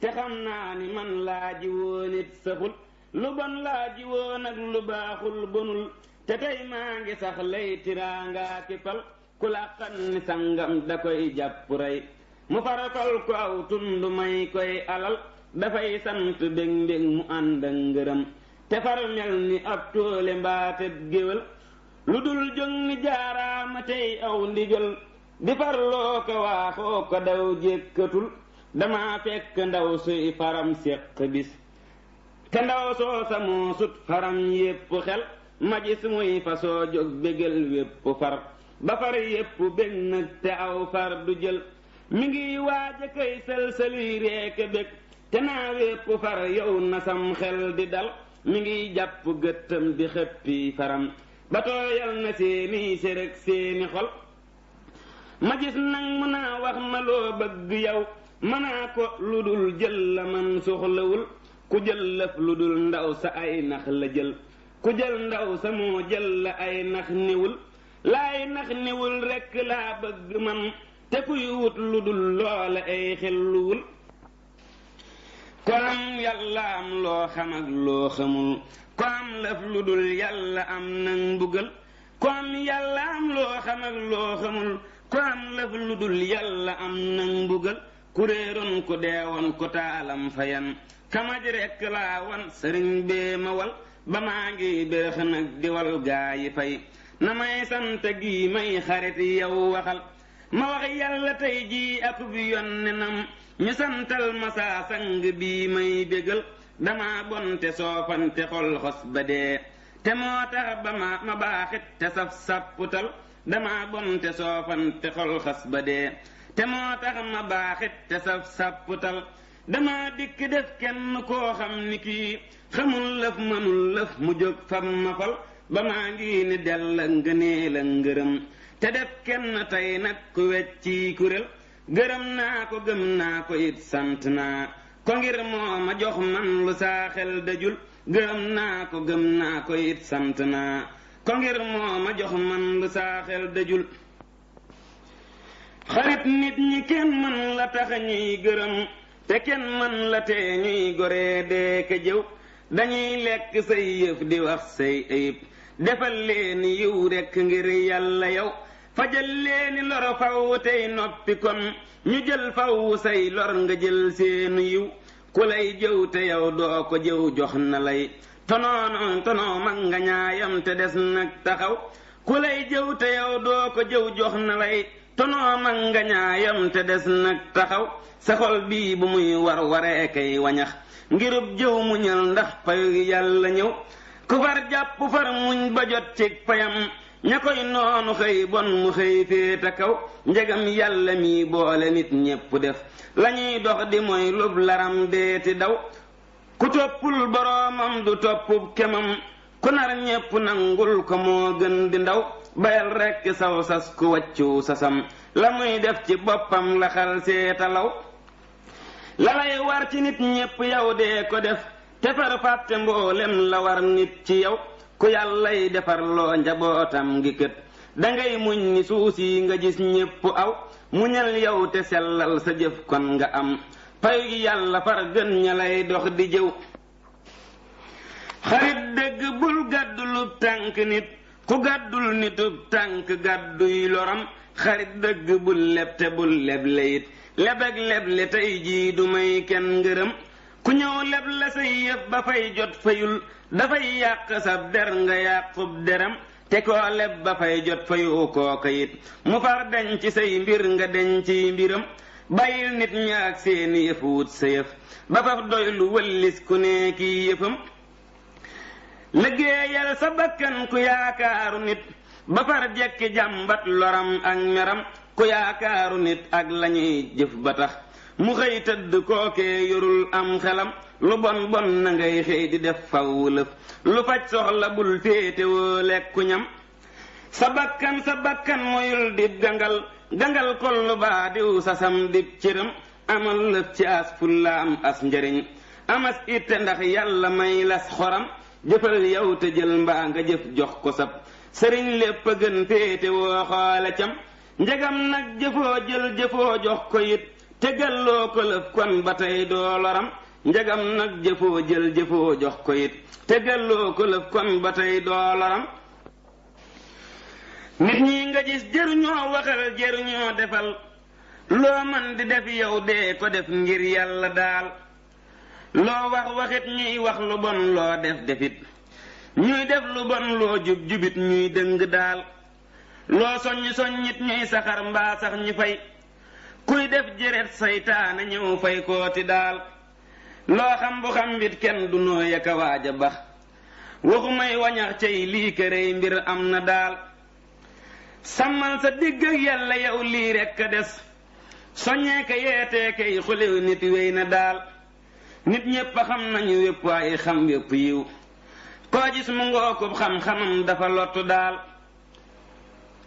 te xam naa ni man laa ji woon it saxul lu bon laa ji woon ak lu baaxul bonul te tey maa ngi sax lay tiraangaa ki fal ku làqan ni sangam da koy jàpp rey mu farafal ko aw tund may koy alal dafay sant bég mbég mu ànd ak ngërëm te far mel ni ab tóole mbaateb géwél lu dul jóg ni jaaraama tey aw ndigal di farloo ko waaxoo ko daw jékkatul dama fekk ndaw suy faram séq bis te ndaw soo sa moo sut faram yépp xel ma gis muy fa soo jóg bégal wépp far ba far yépp bég nag te aw far du jël mi ngi waaj a koy sël-sëli reeka bég te naa wépp far yow na sam xel di dal mi ngiy jàpp gëttam di xëppi faram ba tooyal na seeni sér ak seeni xol ma gis nag mu naa wax ma loo bëgg yow ma naa ko lu dul jël la man soxlawul ku jël lëf lu dul ndaw sa ay nax la jël ku jël ndaw sa moo jël la ay nax niwul laay nax niwul rekk laa bëgg man te kuy wut lu dul loola ay xelluwul ko am yàlla am loo xam ak loo xamul ko am lëf lu dul yàlla am nag mbugal ko am yàlla am loo xam ak loo xamul ko am lëf lu dul yàlla am nag mbugal ku réeroon ku deewoon ku taalam fayan kamaj rekk laa wan sëriñ bee ma wal ba maa ngi bérëx nag di wal gaa yi fay na may sant gi may xarit yow waxal ma wax yàlla tey jii akub yonnenam ñu santal ma saa sang bii may bégal dama bonte soofante xol xos ba dee te moo tax ba ma ma baaxit te saf sàpputal dama bonte soofante xol xas ba dee te moo tax ma baaxit te saf sàpputal dama dikk def kenn koo xam ni kii xamul lëf mënul lëf mu jóg fab ma fal ba maa ngi ni dell ak ngëneel ak ngërëm te def kenn tey nag ku wecci kuréel gërëm naa ko gëm naa ko it sant naa ko ngir moo ma jox man lu saa xel dajul gërëm naa ko gëm naa ko it sant naa ko ngir moo ma jox man lu saa xel dajul xarit nit ñi kenn mën la tax ñuy gërëm te kenn mën la tee ñuy goree dee ka jëw dañuy lekk say yëf di wax say ayib defal leen yiw rekk ngir yàlla yow fajal leeni lor faw tey noppi kon ñu jël faw say lor nga jël seenu yiw ku lay jëw te yow doo ko jëw jox na lay tonoonoon tonoo mag nga ñaayam te des nag taxaw ku lay jëw te yow doo ko jëw jox na lay tonoo mag nga ñaayam te des nag taxaw sa xol bii bu muy war waree kay wañax ngirub jëw mu ñal ndax payu yàlla ñëw ku far jàpp far muñ ba jot cig payam ña koy noonu xëy bon mu xëy féeta kaw njegam yàlla mi boole nit ñépp def lañuy dox di mooy lub laram deeti daw ku toppul boroomam du toppub kemam ku nar ñépp nangul ko moo gën di ndaw bayal rekk saw sas ku wàccu sasam la muy def ci boppam la xal seetalaw la lay war ci nit ñépp yow dee ko def te far fàtte mboolem la war nit ci yow ku yàllay defar loo njabootam gi kët dangay muñ ni suus yi nga gis ñépp aw muñal yow te sellal sa jëf kon nga am pay gi yàlla far gën ña lay dox di jëw xarit dëgg bul gàddulub tànk nit ku gàddul nitub tànk gàdduy loram xarit dëgg bul leb te bul leble it lebeg leble tey jii du may kenn ngërëm ku ñëw leb la say yëf ba fay jot fayul dafay yàq sab der nga yàqub deram te koo leb ba fay jot fayu kooka it mu far deñ ci say mbir nga deñ ci mbiram bàyyil nit ña ak seeni yëf wut sa yëf ba faf doy lu wëllis ku ne kii yëfam liggéeyal sa bakkan ku yaakaaru nit ba far jekki jàmbat loram ak meram ku yaakaaru nit ak lañuy jëf ba tax mu xëy tëdd kookee yorul am xelam lu bon bon na ngay xëy di def faw lëf lu faj soxla bul féetewoo lekku ñam sa bakkan sa bakkan moyul dib gangal gangal kollu baa diw sasam dib cëram amal lëf ci as fulla am as njariñ amas itte ndax yàlla may las xoram jëfal yow te jël mbaa nga jëf jox ko sab sëriñ lépp a gën féete woo xoole cam njegam nag jëfoo jël jëfoo jox ko it te galloo ko lëf kon ba tey doo loram njagam nag jëfoo jël jëfoo jox ko it te delloo ko lëf kon ba tey doo loram nit ñi nga gis jëruñoo waxal jëruñoo defal loo man di def yow dee ko def ngir yàlla daal loo wax waxit ñuy wax lu bon loo def defit ñuy def lu bon loo jub jubit ñuy dëng daal loo soññ soññit ñuy saxar mbaa sax ñu fay kuy def jëret saytaane ñëw fay kooti daal loo xam bu xam bit kenn du nooy ak a waaj a bax waxu may wañax cay lii kërey mbir am na daal sàmmal sa digg ak yàlla yow lii rekk a des soññee ka yeetee kay xulew nit wéy na daal nit ñépp a xam nañu wépp waaye xam wépp yiw koo gis mu ngookub xam-xamam dafa lottu daal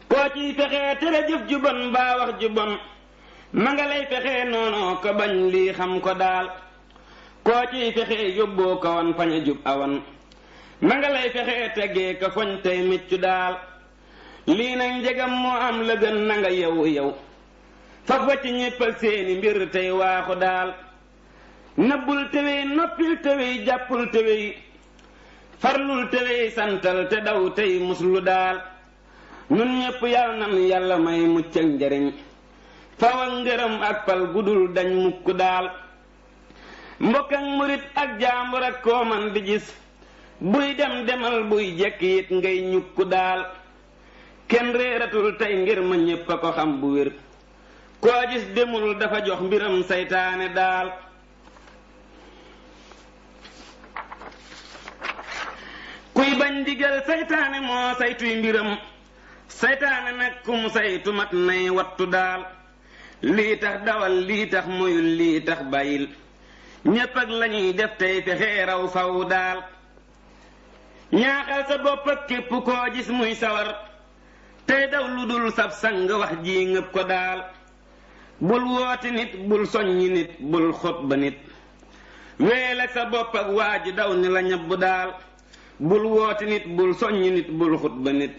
koo ciy fexee tere jëf ju bon mbaa wax ju bon ma nga lay fexee noonoo ko bañ lii xam ko daal koo ciy fexee yóbboo ko wan fañ a jub awan ma nga lay fexee teggee ko foñ tey miccu daal lii nag njegam moo am la gën na nga yow yow faf wa ci ñépp ak seeni mbir tey waaxu daal nëbbul tewey noppil tewey jàppul tewey farlul te wey santal te daw tey muslu daal nun ñépp yàlla nan yàlla may mucc ak njariñ faw ak ngërëm ak pal gudul dañ mukk daal mbokk ak murit ak jaambur ak koo man di gis buy dem demal buy jekk it ngay ñukk daal kenn réeratul tey ngir ma ñépp a ko xam bu wér koo gis demul dafa jox mbiram saytaane daal kuy bañ ndigal saytaane moo saytuy mbiram saytaane nag kum saytu mat nay wattu daal lii tax dawal lii tax moyul lii tax bàyyil ñépp ak lañuy def tey fexee raw faw daal ñaaxal sa bopp ak képp koo gis muy sawar tey daw lu dul sab sang wax ji ngëb ko daal bul woote nit bul soññi nit bul xutba nit wéel ak sa bopp ak waa ji daw ni la ñabbu daal bul woote nit bul soññi nit bul xutba nit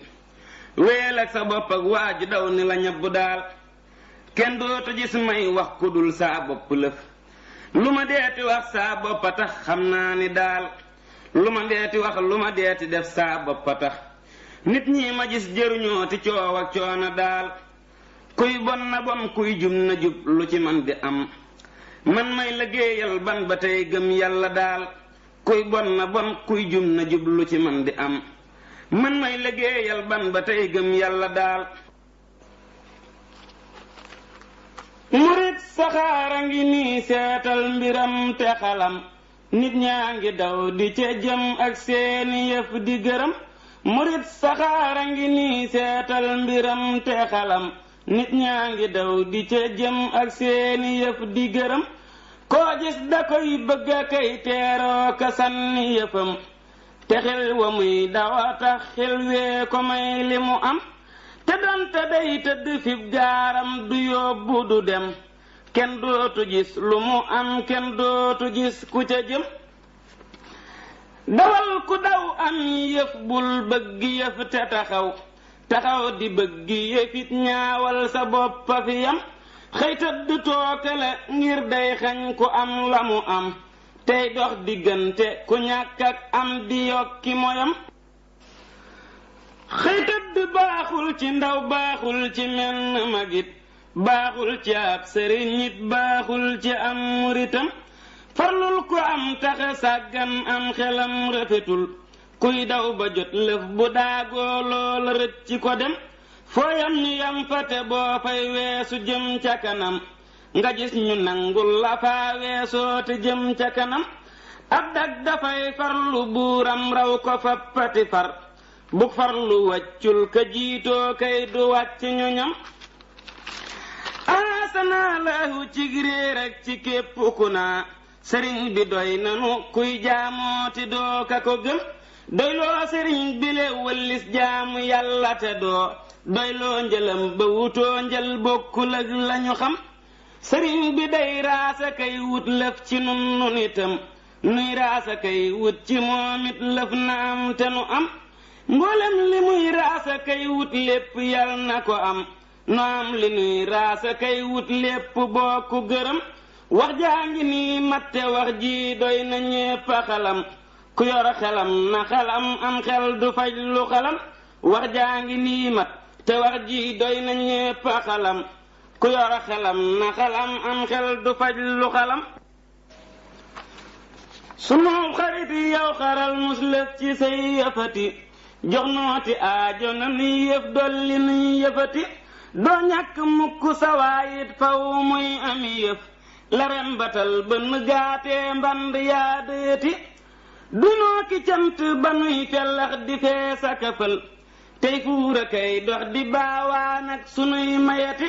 wéel ak sa bopp ak waa ji daw ni la ñabbu daal kenn dootu gis may wax ku dul saa bopp lëf lu ma deeti wax saa bopp a tax xam naa ni daal lu ma deeti wax lu ma deeti def saa bopp a tax nit ñi ma gis jëruñoo ti coow ak coono daal kuy bon na bon kuy jub na jub lu ci man di am man may liggéeyal ban ba tey gëm yàlla daal kuy bon na bon kuy jub na jub lu ci man di am man may liggéeyal ban ba tey gëm yàlla daal murit saxaara ngi nii seetal mbiram te xalam nit ñaa ngi daw di ca jëm ak seeni yëf di gërëm murit saxaara ngi nii seetal mbiram te xalam nit ñaa ngi daw di ca jëm ak seeni yëf di gërëm koo gis da koy bëgg a kay teeroo ka sànni yëfam te xel wa muy dawa tax xel wee ko may li mu am te donte day tëdd fib gaaram du yóbbu du dem kenn dootu gis lu mu am kenn dootu gis ku ca jëm dawal ku daw am yëf bul bëgg yëf te taxaw taxaw di bëgg yëfit ñaawal sa bopp a fi yam xëy tëdd tooke la ngir day xañ ku am la mu am tey dox diggante ku ñàkk ak am di yokki moyam xëy tëdd baaxul ci ndaw baaxul ci menn magit baaxul ci ab sëriñ it baaxul ci am muritam farlul ku am taxe sàggan am xelam rafetul kuy daw ba jot lëf bu daagoo loola rëcc ko dem foo yam ñu yam fa te boo fay weesu jëm ca kanam nga gis ñu nangul la faa weesoo te jëm ca kanam ab dag dafay farlu buuram raw ko fa pati far bu farlu wàccul ka jiitoo kay du wàcc ñu ñam aasanaa laahu cig réer ak ci képp ku naa sëriñ bi doy nanu kuy jaamooti doo ka ko gëm doyloo sëriñ bi le wëllis jaamu yàlla te doo doyloo njëlam ba wutoo njël bokkul ak lañu xam sëriñ bi day raasa kay wut lëf ci nun nun itam nuy raasa kay wut ci moom it lëf na am te nu am mboolem li muy raasa kay wut lépp yal na ko am nu am li nuy raasa kay wut lépp bokk gërëm wax jaa ngi nii matte wax ji doy na ñépp a xalam ku yor xelam na xalam am xel du faj lu xalam wax jaa ngi nii mat te wax ji doy na ñépp a xalam ku yor xelam na xalam am xel du faj lu xalam sunu xarit yow xaral mus lëf ci say yëfati jox nooti aajo na ni yëf dolli ni yëfati doo ñàkk mukk sawaayit faw muy ami yëf la rembatal bënn gaatee mband yaa dëyati dunoo ki cant ba nuy fellax di fee sakafal tey fuura kay dox di baawaan ak sunuy mayati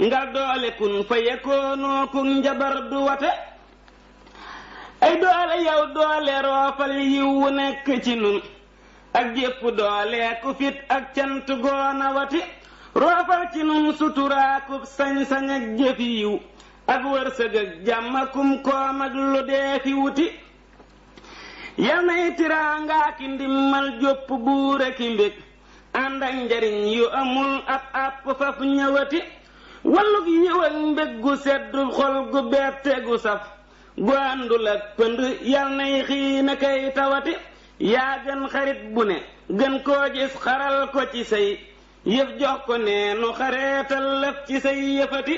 ngal doole kun fa yekkoonoo kun njabar du wate ay doole yow doole roofal yiw wu nekk ci nun ak jépp doole ku fit ak cant goona wati roofal ci nun suturaakub sañ-sañ ak jëf yiw ak wërsëg ak jàmm kum koom ak lu dee fi wuti yal nay tiraangaa ki ndimmal jópp buur ak i mbég ànd ak njariñ yu amul ab àpp faf ñëwati walluk yiw ak mbég gu sedd xol gu bette gu saf gu àndul ak pënd yal nay xiina kay tawati yaa gën xarit bu ne gën koo gis xaral ko ci say yëf jox ko neenu xareetal lëf ci say yëfati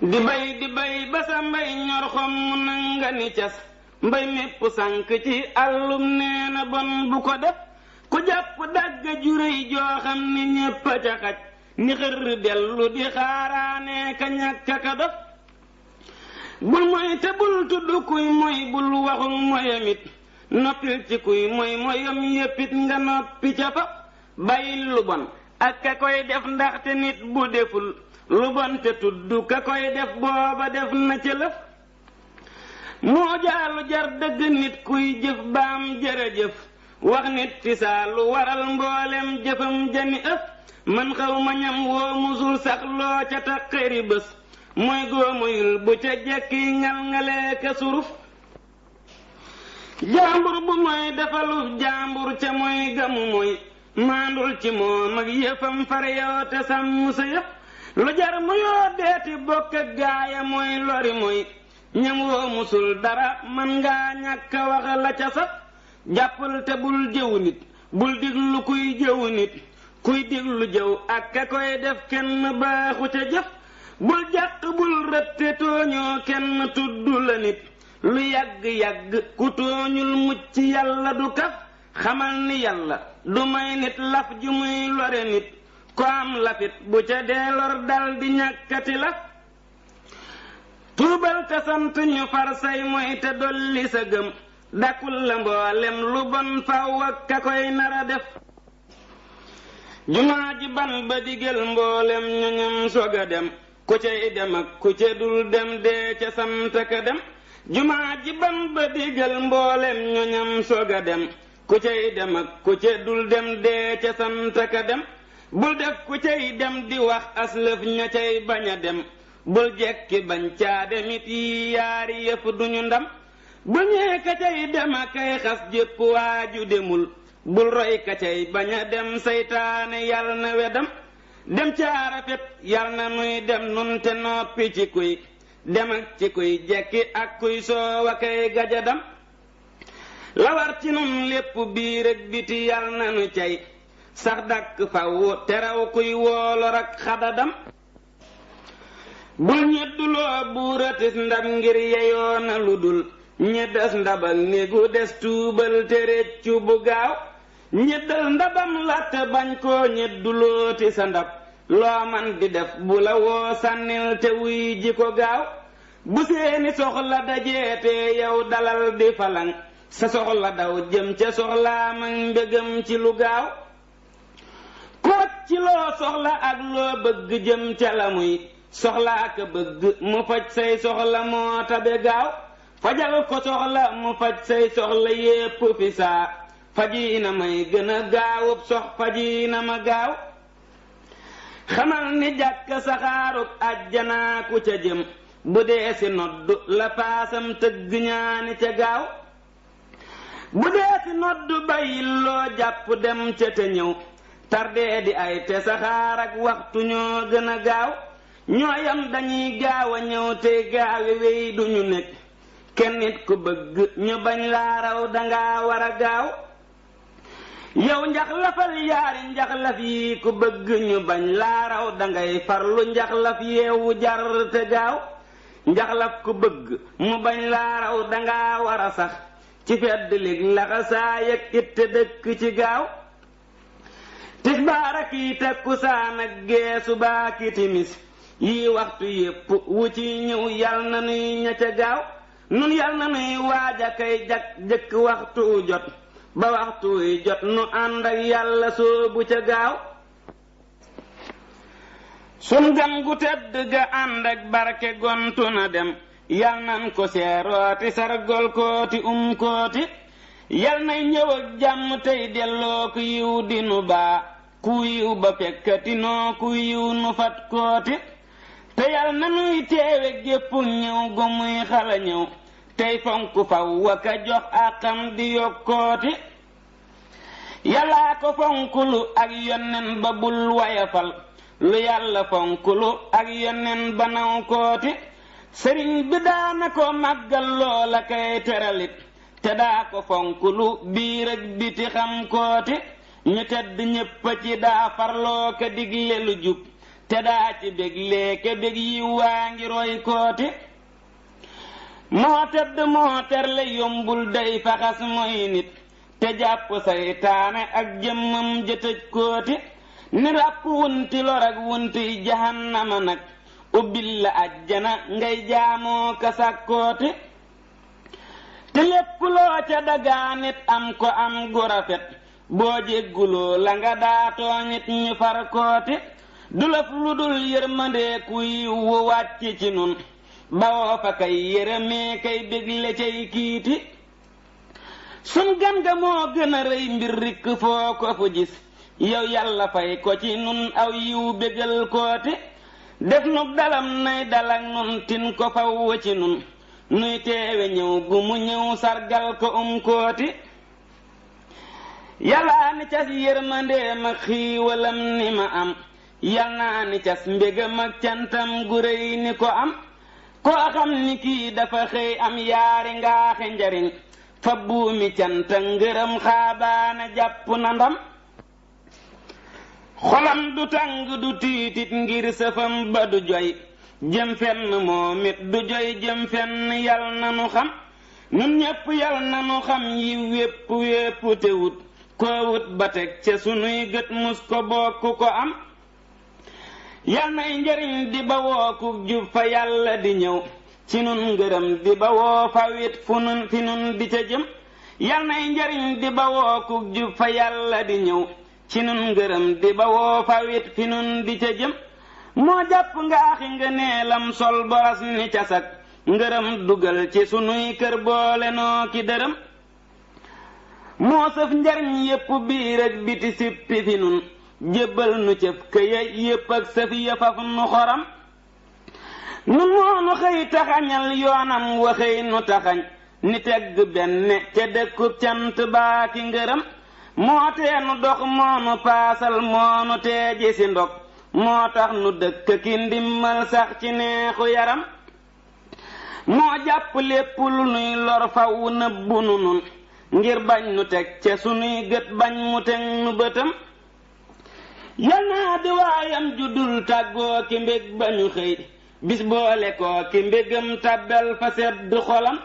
di bay di bay ba sa mbay ñor xom mu nanga ni cas mbay mépp sànk ci àllum nee na bon bu ko def ku jàpp dàgg juréy joo xam ni ñépp a ca xaj ni xër dellu di xaaraane ka ñàkk ka dof bul moy te bul tudd kuy moy bul waxul moyamit noppil ci kuy moy moyam yéppit nga noppi ca fa bàyyil lu bon ak ka koy def ndaxte nit bu deful lu bon te tudd ka koy def booba def na ca lëf moo jaalu jar dëgg nit kuy jëf baam jërëjëf wax nit fi saa lu waral mboolem jëfam jani ëf man xaw ma ñam woo musul sax loo ca taqari bés mooy góomayul bu ca jekki ngal ngalee ka suruf jaambur bu mooy defaluf jaambur ca mooy gamu mooy maandul ci moom ak yëfam far yoo te sàmm sa yëf lu jar mu yoo deeti bokk ak gaaya mooy lori mooy ñam woo musul dara man ngaa ñàkk a wax la ca sax jàppal te bul jëwu nit bul diglu kuy jëwu nit kuy diglu jëw ak ka koy def kenn baaxu ca jëf bul jàq bul rëtte tooñoo kenn tudd la nit lu yàgg-yàgg ku tooñul mucc yàlla du kaf xamal ni yàlla du may nit laf ju muy lore nit ko am lafit bu ca dee lor dal di ñàkkati laf tuubal te sant ñu far say mooy te dolli sa gëm dakul la mboolem lu bon faw ak ka koy nara def jumaa ji ban ba digal mboolem ñoñam sog a dem ku cay dem ak ku ca dul dem dee ca sant ka dem jumaa ji ban ba digal mboolem ñoñam sog a dem ku cay dem ak ku ca dul dem dee ca sant ka dem bul def ku cay dem di wax aslëf ña cay bañ a dem bul jekki bañ caa demit yi yaari yëf duñu ndam bu ñee ka cay dem a kay xas jépp waaju demul bul roy ka cay bañ a dem seytaane yal na wedam dem caa rafet yal na nuy dem nun te noppi ci kuy dem ak ci kuy jekki ak kuy soowa kay gajadam la war ci nun lépp biir ak biti yal na nu cay sax dàkk faw teraw kuy woolor ak xadadam bul ñedduloo buuratis ndab ngir yeyoona lu dul ñeddas ndabal néegu des tuubal te réccu bu gaaw ñeddal ndabam làtt bañ koo ñeddulooti sa ndab loo man di def bu la woo sànnil te wuy ji ko gaaw bu seeni soxla dajeetee yow dalal di falang sa soxla daw jëm ca soxlaam ak mbégam ci lu gaaw ku wacc loo soxla ak loo bëgg jëm ca la muy soxlaa ka bëgg mu faj say soxla moo tabe gaaw fajal ko soxla mu faj say soxla yépp fi saa faji na may gën a gaawub sox faji na ma gaaw xamal ni jàkk saxaaruk àjjanaa ku ca jëm bu dee si nodd la paasam tëgg ñaani ca gaaw bu dee fi nodd bàyyil loo jàpp dem ca te ñëw tardee di ay te saxaar ak waxtu ñoo gën a gaaw ñooyam dañuy gaaw a ñëw te gaawe wéy duñu nekk kenn nit ku bëgg ñu bañ laa raw danga war a gaaw yow njaxlafal yaari njaxlaf yi ku bëgg ñu bañ laa raw dangay farlu njaxlaf yeewu jar te gaaw njaxlaf ku bëgg mu bañ laa raw danga war a sax ci fedd lig laxasaa yëg it te dëkk ci gaaw tisbaar ak yi takkusaan ak gee subaa ki timis yii waxtu yépp wu ci ñëw yal na nuy ña ca gaaw nun yal na nuy waaj a kay jag jëkk waxtu wu jot ba waxtu wuy jot nu ànd ak yàlla soobu ca gaaw sun gan gu tedd ga ànd ak barke gontu na dem yal nan ko seerooti sargol kooti um kooti yal nay ñëw ak jàmm tey delloo ku yiw di nu baa ku yiw ba fekkati noo ku yiw nu fat kooti te yal na nuy teewe gépp ñëw gu muy xala ñëw tey fonk faw waka jox àqam di yokkooti yàllaa ko fonkulu ak yonnen ba bul wayafal lu yàlla fonkulu ak yonnen ba naw kooti sëriñ bi daana ko màggal loola kay teralit te daa ko fonkulu biir ak biti xam kooti ñu tedd ñépp ci daa farloo ka digle lu jub te daa ci bég leeke bég yi waa ngi roy koote moo tedd moo terle yombul day faxas mooy nit te jàpp saytaane ak jëmmam jëtëj koote ni ràpp wunti lor ak wunti jahannama nag ubbil la ajjana ngay jaamoo kasàkkoote te lépp loo ca dagaanit am ko am gu rafet boo jégguloo la nga daa tooñit ñu far koote du laf lu dul yërmandee ku yiw wu wàcc ci nun bawoo fa kay yërëmee kay bégle cay kiiti sun gan ga moo gën a rëy mbir rikk foo ko fu gis yow yàlla fay ko ci nun aw yiw bégal koote def nu dalam nay dalak nun tin ko faw ci nun nuy teewe ñëw gu mu ñëw sargal ko um koote yàllaa ni cas yërmandeem ak xiiwalam ni ma am yal naa ni cas mbégam ak cantam gu réy ni ko am koo xam ni kii dafa xëy am yaari ngaaxe njariñ fa buumi canta ngërëm xaabaana jàpp na ndam xolam du tàng du tiitit ngir sëfam ba du joy jëm fenn moom it du joy jëm fenn yal na nu xam nun ñépp yal na nu xam yi wépp wépp te wut koo wut ba teg ca sunuy gët mus ko bokk ko am yal nay njëriñ di bawoo ku jub fa yàlla di ñëw ci nun ngërëm di bawoo fa wit fu nun fi nun di ca jëm yal nay njëriñ di bawoo ku jub fa yàlla di ñëw ci nun ngërëm di bawoo fa wit fi nun di ca jëm moo jàpp nga axi nga neelam sol boras ni casak ngërëm dugal ci sunuy kër boole noo ki dërëm moo sëf njariñ yépp biir ak biti sippi fi nun jébbal nu cëf këya yépp ak sëf ya faf nu xoram nun moonu xëy taxañal yoonam wa xëy nu taxañ ni tegg benn ca dëkkub cant baa ki ngërëm moo tee nu dox moonu paasal moonu teeji si ndog moo tax nu dëkk ki ndimmal sax ci neexu yaram moo jàpp lépp lu nuy lor faw nëbbu nu nun ngir bañ nu teg ca sunuy gët bañ mu teg nu bëtam yal naa di waayam ju dul tàggoo ki mbég ba ñu xëy bis boole koo ki mbégam tàbbel fa sedd xolam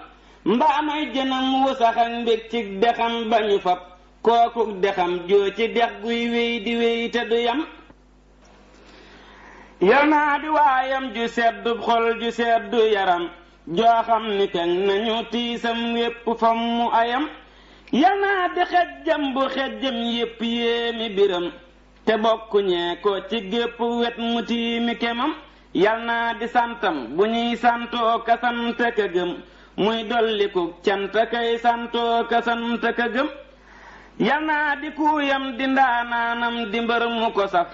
mbaa may jënam wu sax ak mbég ci dexam ba ñu fab kookuk dexam joo ci dex guy wéy di wéy te du yam yal naa di waayam ju sedd xol ju sedd yaram joo xam ni kañ nañu tiisam yépp fam mu ayam yal naa di xejjam bu xejjam yépp yéemi biram te bokk ñee ko ci gépp wet mu tiimi kemam yal naa di santam bu ñuy santoo ka sant ka gëm muy dolliku cant kay santoo ka sant ka gëm yal naa di kuuyam di ndaanaanam di mbër mu ko saf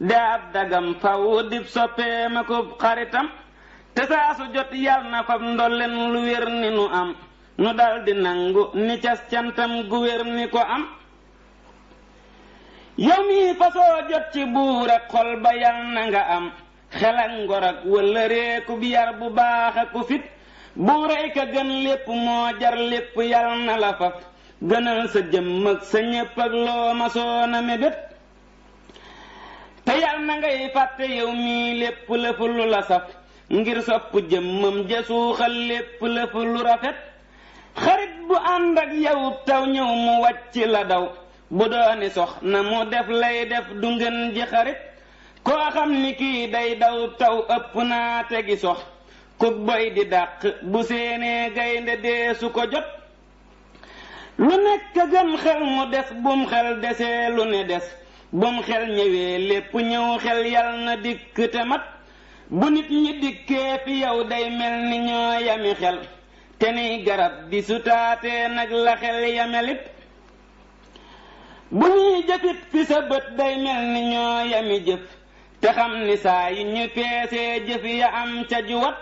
di ab dagam faw dib soppeem ak ub xaritam te saa su jot yal na fab ndolleen lu wér ni nu am nu dal di nangu ni cas cantam gu wér ni ko am yow mii fasoo jot ci buur ak xol ba yal na nga am xel ak ngor ak wala réekub yar bu baax ak ku fit bu rëy ka gën lépp moo jar lépp yal na la faf gënal sa jëmm ak sa ñépp ak loo ma soona mébét te yal na ngay fàtte yow mii lépp lëf lu la saf ngir sopp jëmmam ja suuxal lépp lëf lu rafet xarit bu ànd ak yow taw ñëw mu wàcc la daw bu dooni sox na mu def lay def du ngeen ji xarit koo xam ni kii day daw taw ëpp naa te gi sox kuk boy di dàq bu séenee gaynde dee su ko jot lu nekk gën xel mu des bum xel desee lu ne des bum xel ñëwee lépp ñëw xel yal na dikk te mat bu nit ñi dikkee fi yow day mel ni ñoo yami xel te ni garab di sutaatee nag la xel yamelit bu ñuy jëfit fi sa bët day mel ni ñoo yami jëf te xam ni saa yi ñu peesee jëf ya am ca juwat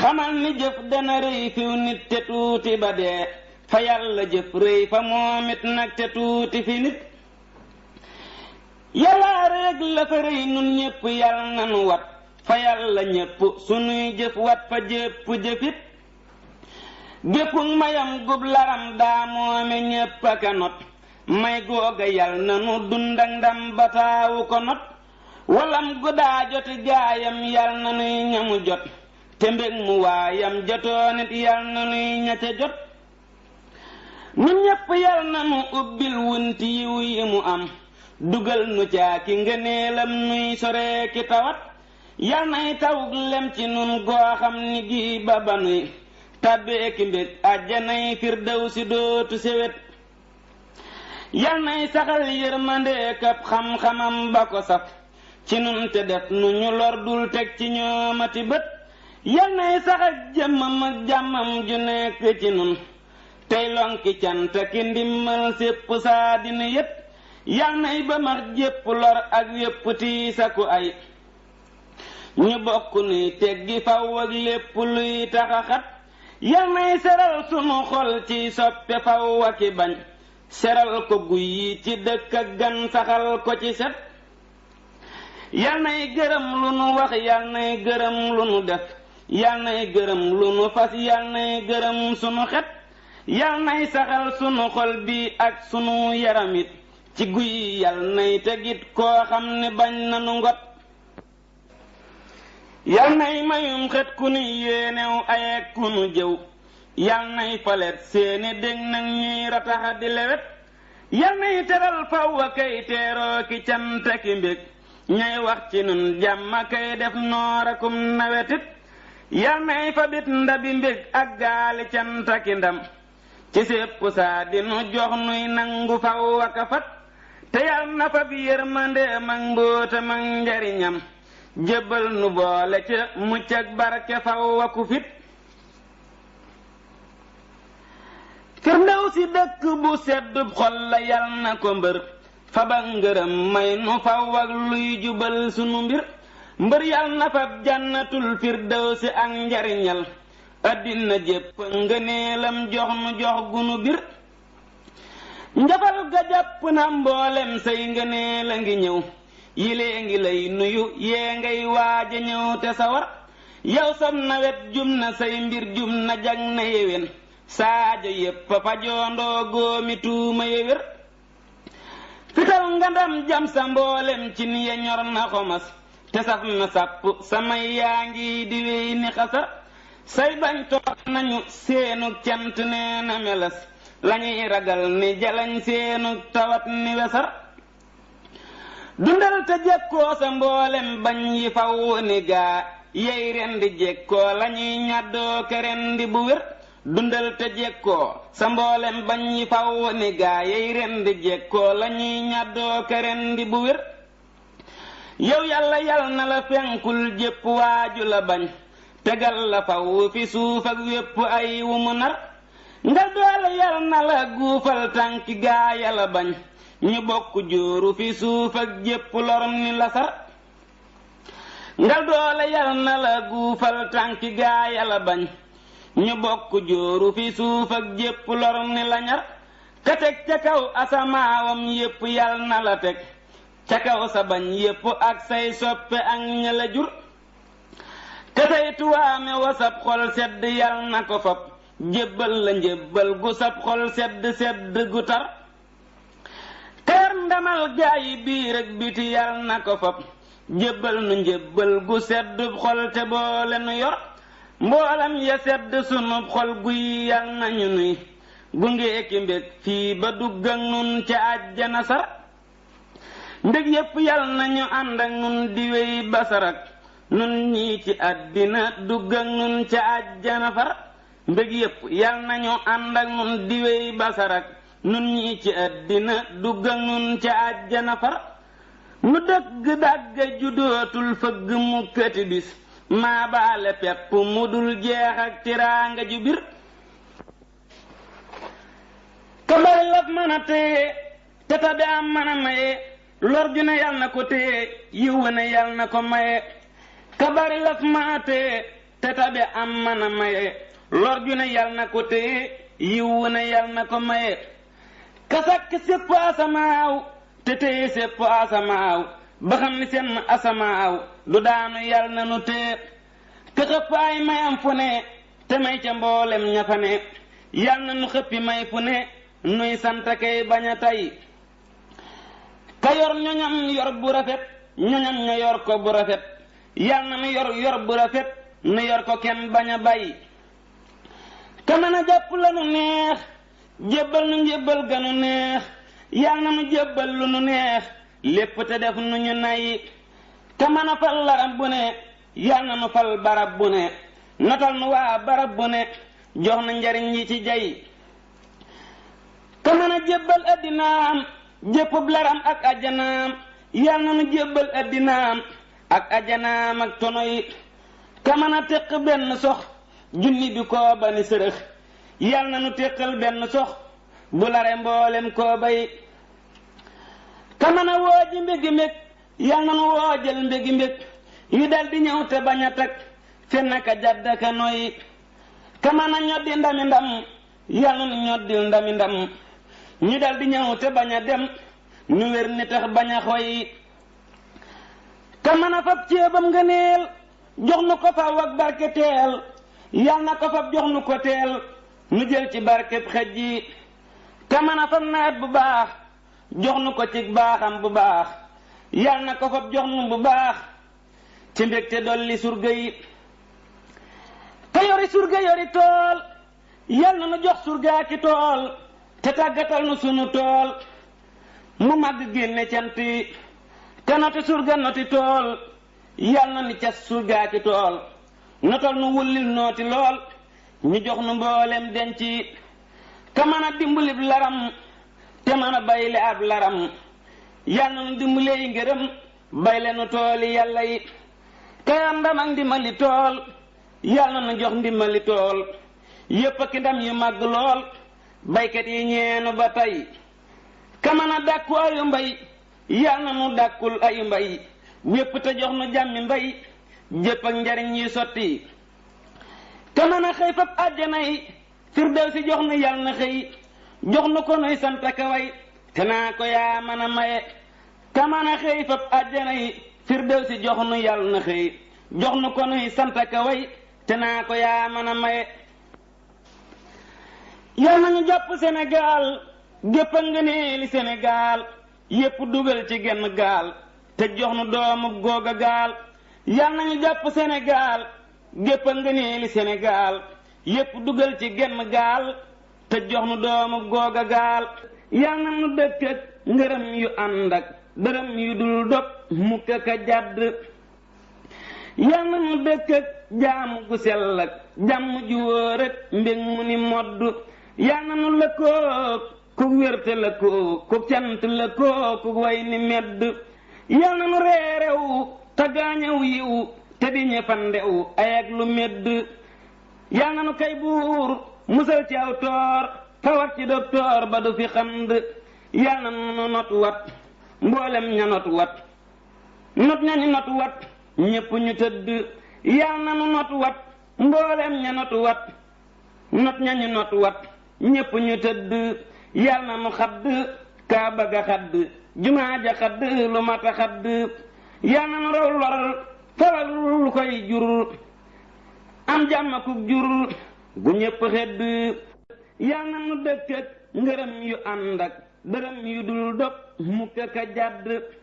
xamal ni jëf dana rëy fiw nit te tuuti ba dee fa yàlla jëf rëy fa moom it nag te tuuti fi nit yàlla rek la fa rëy nun ñépp yàlla nanu wat fa yàlla ñépp sunuy jëf wat fa jépp jëfit géppug mayam gub laram daa moome ñépp a ka not may googa yal na nu dund ak ndam ba taawu ko not walam gu daa joti gaayam yal na nuy ñamu jot te mbég mu waayam jotoon it yal na nuy ña ca jot nu ñépp yal na nu ubbil wunti yiw yi mu am dugal nu caa ki ngëneelam nuy soree ki tawat yal nay tawug lem ci nun goo xam ni gii ba ba nuy tàbbeeki mbég àjjanay firdaw si dootu séwét yal nay saxal yërmandee kab xam-xamam ba ko saf ci nun te def nu ñu lor dul teg ci ñoomati bët yal nay saxal jëmmam ak jàmmam ju nekk ci nun tey lonki cant ki ndimmal sépp saa din yépp yal nay ba max jépp lor ak yépp tiisa ku ay ñu bokk nuy teggi faw ak lépp luy taxaxat yal nay seral sunu xol ci soppe faw ak i bañ seral ko guy yi ci dëkk ak gan saxal ko ci set yal nay gërëm lu nu wax yal nay gërëm lu nu def yal nay gërëm lu nu fas yal nay gërëm sunu xet yal nay saxal sunu xol bi ak sunu yaram it ci guy yal nay tegit koo xam ne bañ nanu ngot yal nay mayum xet ku nu yéenew ayeg ku nu jëw yal nay falet seeni dég nag ñuy rataxa di lewet yal nay teral faw a kay teeroo ki cant ak i mbég ñay wax ci nun jàmm a kay def noor akum nawetit yal nay fabit ndabi mbég ak gaali cant ak i ndam ci sépp saa di nu jox nuy nangu faw ak a fat te yal na fab yërmandeem ak mbóotam ak njariñam jébbal nu boole ca mucc ak barke faw aku fit firndaw si dëkk bu sedd xol la yal na ko mbër faba ngërëm may nu faw ak luy jubal sunu mbir mbër yal na fab jannatul firdaw si ak njariñal addina jépp ngëneelam jox nu jox gunu bir njafal ga jàpp na mboolem say ngëneel a ngi ñëw yilee ngi lay nuyu yee ngay waaj a ñëw te sawar yow sam nawet jum na say mbir jum na jag na yéwén saajo yépp a fajoondoo góomi tuuma yéwér fital nga ndam jam sa mboolem ci ni ya ñor na xomas te saf na sàpp samay yaa ngi di wéy ni xasa say bañ toog nañu seenug cant nee na melas lañuy ragal ni jalañ seenug tawat ni wesar dundal te jekkoo sa mboolem bañ yi faw ni gaa yey ren di jekkoo lañuy ñàddoo keren di bu wér dundal te jekkoo sa mboolem bañ yi faw ni gaa yey ren di jekkoo lañuy ñàddoo keren di bu wér yow yàlla yal na la fenkul jépp waaju la bañ tegal la faw fi suuf ak wépp ay wu mu nar nga doole yal na la guufal tànki gaaya la bañ ñu bokk jóoru fi suuf ak jépp lorom ni la sar nga doole yal na la guufal tànki gaaya la bañ ñu bokk jóoru fi suuf ak jépp lorom ni la ñar ka teg ca kaw asamaawam yépp yal na la teg ca kaw sa bañ yépp ak say soppe ak ña la jur te say tuwaame wa sab xol sedd yal na ko fab jébbal la njébbal gu sab xol sedd sedd gu tar teer ndamal gaayi biir ak biti yal na ko fab jébbal nu njébbal gu sedd xol te boole nu yor mboolam ya sedd sunub xol guy yal nañu nuy gunge eki mbég fii ba dugg ak nun ca àjjana sar mbég yépp yal nañu ànd ak nun di wéy ba sarak nun ñii ci àddina dugg ak nun ca àjjana far mbég yépp yal nañu ànd ak nun di wéy ba sarak nun ñii ci àddina dugg ak nun ca àjjana far nu dëgg dàgga ju dootul fëgg mu këti bis maa baale pepp mu dul jeex ak tiraanga ju bir ka bari laf mën a téye te tabe am mën a maye lor ju ne yàlla na ko téye yiw wa ne yàlla na ko maye ka bari laf mën a téye te tabe am mën a maye lor ju ne yàlla na ko téye yiw wa ne yàlla na ko maye ka sàkk sépp asamaaw te téye sépp asamaaw ba xam ni seen asamaaw du daanu yàlla na nu téye te xëpp ay mayam fu ne te may ca mboolem ña fa ne yal na nu xëppi may fu ne nuy sant kay bañ a tey ka yor ñoñam yor bu rafet ñoñam ña yor ko bu rafet yal na nu yor yor bu rafet nu yor ko kenn bañ a bay ka mën a jàpp la nu neex jébbal nu njébbal ganu neex yal na nu jébbal lu nu neex lépp te def nu ñu nay te mën a fal larab bu ne yal na nu fal barab bu ne notal nu waa barab bu ne jox na njariñ yi ci jay te mën a jébbal addinaam jéppub laram ak ajjanaam yal na nu jébbal addinaam ak ajjanaam ak tono yi te mën a teq benn sox junni bi koo ba ni sërëx yal na nu téqal benn sox bu lare mboolem koo bay ka mën a woo ji mbégi mbég yal na nu woo jël mbégi mbég yu dal di ñëw te bañ a tag fenn ka jadd ka noyyi ka mën a ñoddi ndami ndam yal na nu ñoddi ndami ndam ñu dal di ñëw te bañ a dem ñu wér ni tax bañ a xoy ka mën a fab ceebam nga neel jox nu ko faw ak barke teel yal na ko fab jox nu ko teel nu jël ci barkeb xej ji te mën a fab nawet bu baax jox nu ko ci baaxam bu baax yal na ko fab jox nu bu baax ci mbégte dolli surga yi te yori surga yori tool yal na nu jox surgaa ki tool te tàggatal nu sunu tool mu màgg génne cant yi te noti surga noti tool yal na ni ca surgaa ci tool notal nu wullil nooti lool ñu jox nu mboolem denc yi te mën a dimbalib laram te mën a bayle ab laram yal na nu dimbale yi ngërëm bayle nu tooli yàlla yi te am ndam ak ndimbali tool yal na nu jox ndimbali tool yépp ak ndam yu màgg lool baykat yi ñeenu ba tey ka mën a dàkku ayu mbay yal na nu dàkkul ay mbay wépp te jox nu jàmmi mbay jépp ak njariñ yi sotti te mën a xëy fab àjjana yi firdaw si jox nu yal na xëy jox nu ko nuy sant ak a way te naa ko yaa mën a maye te mën a xëy fab àjjana yi firdaw si jox nu yal na xëy jox nu ko nuy sant ak a way te naa ko yaa mën a maye yal nañu jàpp Sénégal gépp a nga nee li Sénégal yépp dugal ci genn gaal te jox nu doomu googa gaal yal nañu jàpp Sénégal gépp a nga nee li Sénégal yépp dugal ci genn gaal te jox nu doomu googa gaal yal na nu dëkk ak ngërëm yu ànd ak dërëm yu dul dog mukk ak a jàdd yal na nu dëkk ak jaamu gu sell ak jàmm ju wóor ak mbég mu ni modd yal na nu lëkkoog ku wérte lëkkoog ku cant lëkkoog ku way ni medd yal na nu reerew te gaañew yiw te di ñëfandew ay ak lu medd yal na nu kay buur musal ci aw toor tawat ci doktoor ba du fi xand yal na nu not wat mboolem ña not wat not ña ñu not wat ñépp ñu tëdd yal na nu not wat mboolem ña not wat not ña ñu not wat ñépp ñu tëdd yal na nu xadd kaa bëgg a xadd jumaa ja xadd lu mat a xadd yal na nu raw lor faral lu koy jur am jàmm ku jur gu ñépp xedd yal na nu dëkk ak ngërëm yu ànd ak dërëm yu dul dog mukk ka jàdd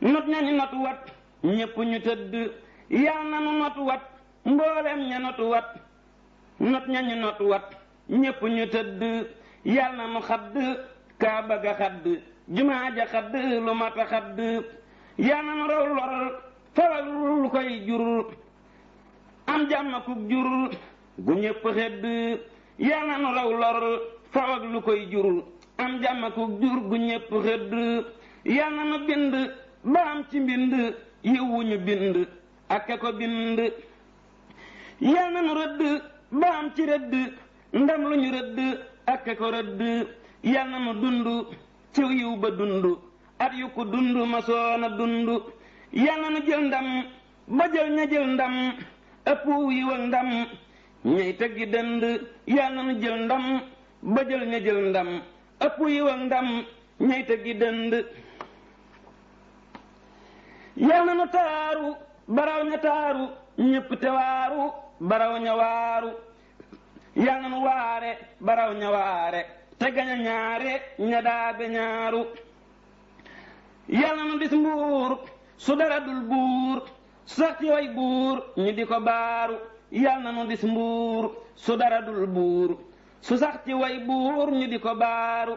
not ñañu not wat ñépp ñu tëdd yal na nu not wat mboolem ña not wat not ñañu not wat ñépp ñu tëdd yal na nu xadd kaa bëgg a xadd jumaa ja xadd lu mat a xadd yal na nu raw lor faral lu koy jur am jàmm kuk jur gu ñépp xedd yal na nu raw lor faw ak lu koy jur am jàmm ak jur gu ñépp xedd yal na nu bind ba am ci mbind yiwu ñu bind ak a ko bind yal na nu rëdd ba am ci rëdd ndam lu ñu rëdd ak a ko rëdd yal na nu dund ci yiw ba dund at yu ko dund ma soona dund yal na nu jël ndam ba jël ña jël ndam ëpp yiw ak ndam ñay tëggi dënd yal na nu jël ndam ba jël ña jël ndam ëpp yiw ak ndam ñay tëggi dënd yal na nu taaru baraw ña taaru ñépp te waaru baraw ña waaru yal na nu waare baraw ña waare te gaña ñaare ña daabe ñaaru yal na nu dis mbuur su dara dul buur sax ci way buur ñu di ko baaru yal na nu dis mbuur su dara dul buur su sax ci way buur ñu di ko baaru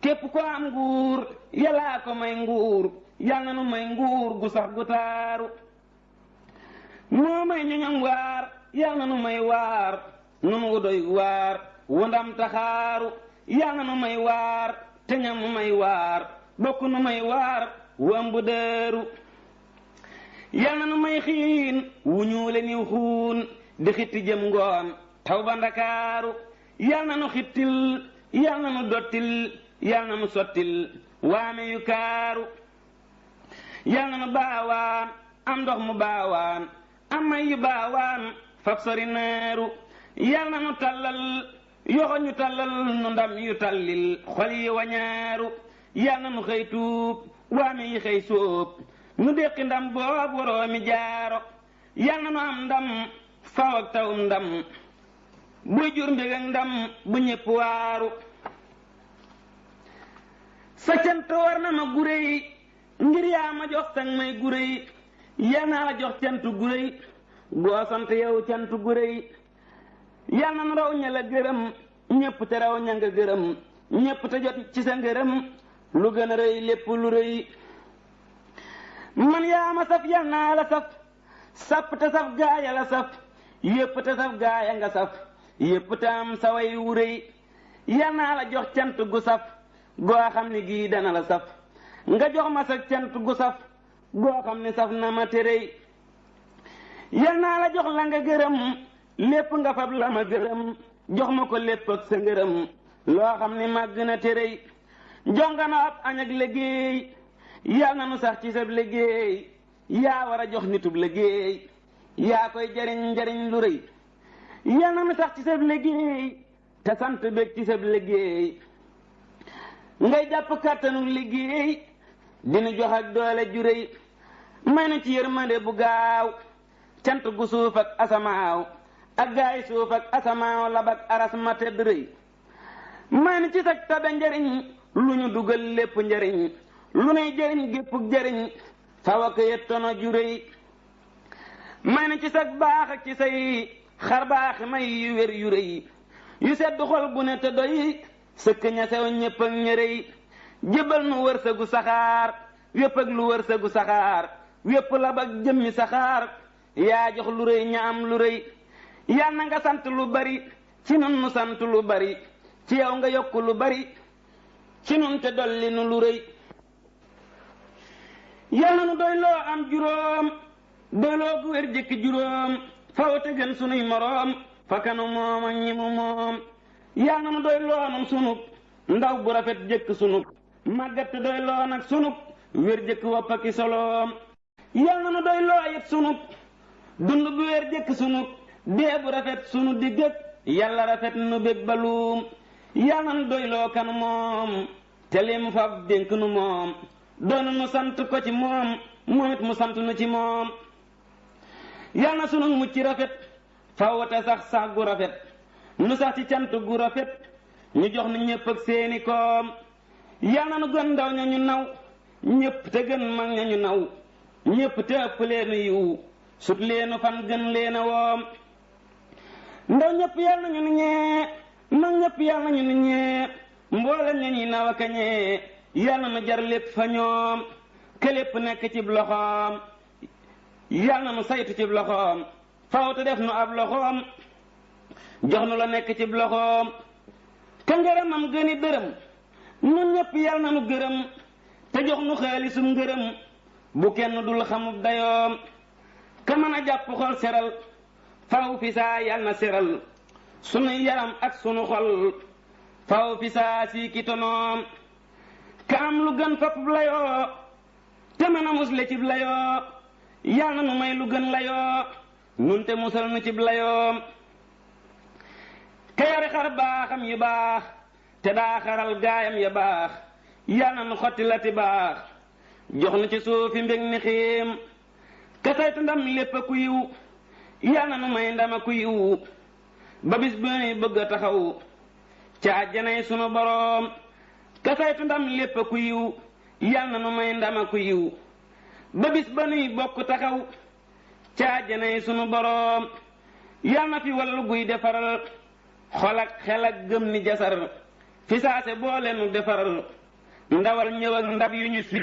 képp ko am nguur yàllaa ko may nguur yal na nu may nguur gu sax gu taaru moo may ñoñam waar yal na nu may waar nun wu doy waar wu ndam taxaaru yal na nu may waar te ñam mu may waar bokk nu may waar wu ëmb dëru yal na nu may xiin wu ñuule niw xuun di xitti jëm ngoon taw ba ndakaaru yal na nu xittil yal na nu dottil yal na nu sottil waame yu kaaru yal na nu baawaan am ndox mu baawaan am may yu baawaan fab sori neeru yal na nu tallal yoxo ñu tallal nu ndam yu tallil xol yi wañaaru yal na nu xëy tuub waame yi xëy sóob nu déqi ndam boob waroomi jaaro yal na nu am ndam faw ak tawum ndam buy jur mbég ak ndam bu ñépp waaru sa cant war na ma gure yi ngir yaa ma jox sang may gure yi yal naa la jox cant gure yi goo sant yow cant gure yi yal na nu raw ña la gërëm ñépp te raw ña nga gërëm ñépp te jot ci sa ngërëm lu gën a rëy lépp lu rëy man yaa ma saf yal naa la saf sàpp te saf gaaya la saf yépp te saf gaaya nga saf yépp te am sa way wu rëy yal naa la jox cant gu saf goo xam ne gii dana la saf nga jox ma sa cant gu saf goo xam ne saf na ma te rëy yal naa la jox la nga gërëm lépp nga fab la ma gërëm jox ma ko lépp ak sa ngërëm loo xam ni màgg na téréy jox nga na ab añ ak liggéey yal na nu sax ci sab liggéey yaa war a jox nitub liggéey yaa koy jariñ njariñ lu rëy yal na nu sax ci sab liggéey te sant bég ci sab liggéey ngay jàpp kàttanu liggéey dinu jox ak doole ju rëy may nu ci yërmande bu gaaw cant gu suuf ak asamaaw ak gaay suuf ak asamaaw lab ak aras ma tedd rëy maa ni ci sag tabe njariñ lu ñu dugal lépp njariñ lu nuy jariñ géppuk jariñ faw ak yettono ju rëy maa ni ci sag baax ak ci say xar baax may yu wér yu rëy yu sedd xol bu ne te doy sëkk ña sew ñépp ak ña rëy jëbal nu wërsëgu saxaar wépp ak lu wërsëgu saxaar wépp lab ak jëmmi saxaar yaa jox lu rëy ña am lu rëy yal na nga sant lu bari ci nun nu sant lu bari ci yow nga yokk lu bari ci nun te dolli nu lu rëy yal na nu doy loo am juróom doy loo gu wér jëkk juróom faw te gën sunuy moroom fa kanu moom ak ñi mu moom yal na nu doy loo nag sunub ndaw bu rafet jëkk sunub màggat te doy loo nag sunub wér jëkk wopp ak i soloom yal na nu doy loo it sunub dund bu wér jëkk sunub dee bu rafet sunu digg ak yàlla rafet nu bég baluum yal na nu doy loo kan moom te li mu fab dénk nu moom doonu nu sant ko ci moom moom it mu sant nu ci moom yal na sunu mucc rafet faw te sax sax gu rafet nu sax ci cant gu rafet ñu jox nu ñépp ak seeni koom yal na nu gën ndaw ña ñu naw ñépp te gën mag ña ñu naw ñépp te ëpp leenu yiw sut leenu fan gën leena woom ndaw ñépp yal nañu nu ñee mag ñépp yal nañu nu ñee mboolem ña ñuy naw ak a ñee yal na nu jar lépp fa ñoom ke lépp nekk cib loxoom yal na nu saytu cib loxoom fawtu def nu ab loxoom jox nu la nekk ci loxoom ka ngërëmam gëni dërëm nun ñëpp yal na nu gërëm te jox nu xaalisum ngërëm bu kenn dul xamub dayoom ka mën a jàpp xol seral faw fi saa yal na seral sunu yaram ak sunu xol faw fi saa sii ki tonoom ka am lu gën fapub layoo te mën a musle cib layoo yal na nu may lu gën layoo nun te musal nu cib layoom te yore xar baaxam yu baax te daa xaral gaayam ya baax yal na nu xotti la ti baax jox nu ci suufi mbég ni xiim te saytu ndam lépp a ku yiw yal na nu may ndam a ku yiw ba bis bu nuy bëgg a taxaw ca àjjanay sunu boroom ka saytu ndam lépp ku yiw yal na nu may ndama ku yiw ba bis ba nuy bokk taxaw ca àjjanay sunu boroom yal na fi wallu guy defaral xol ak xel ak gëm ni jasar fi saase boole nu defaral ndawal ñëw ak ndab yu ñu sib